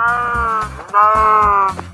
나, 나.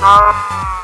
She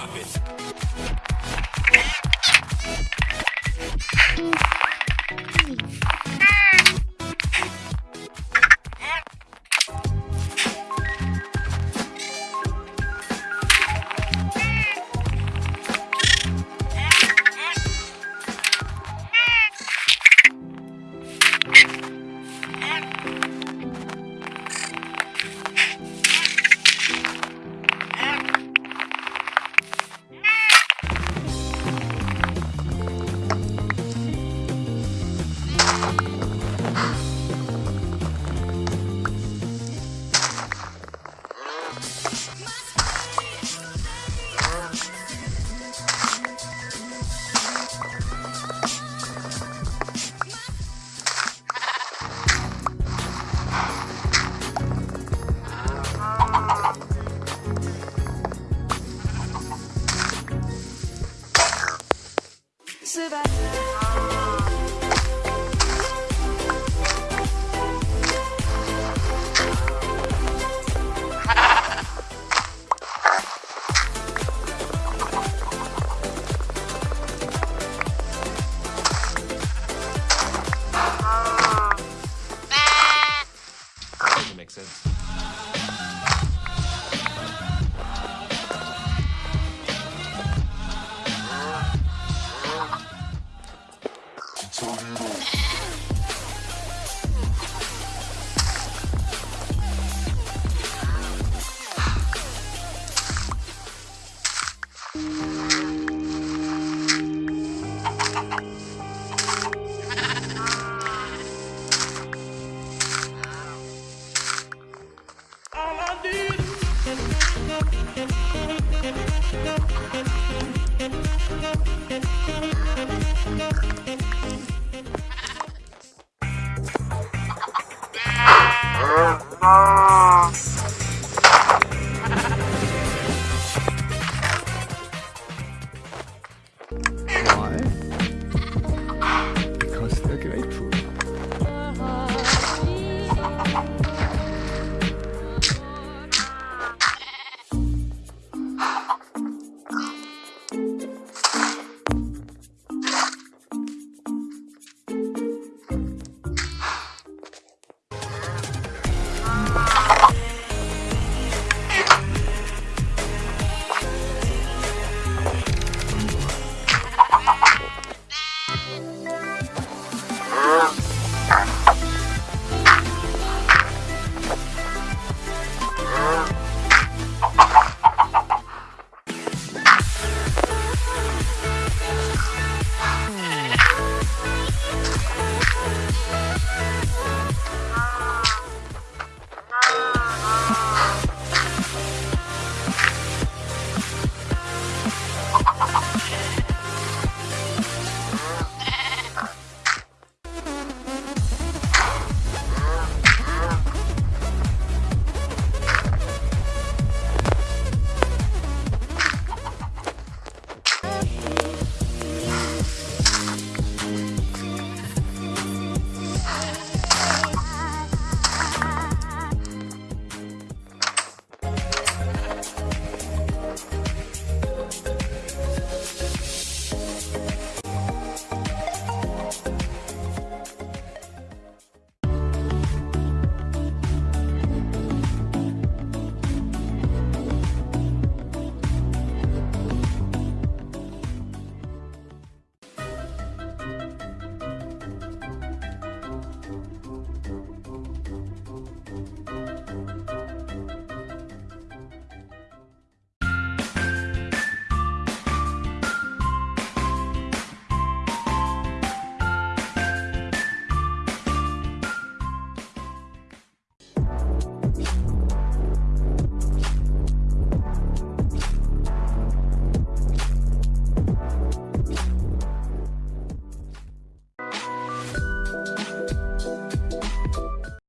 Drop it. So you off.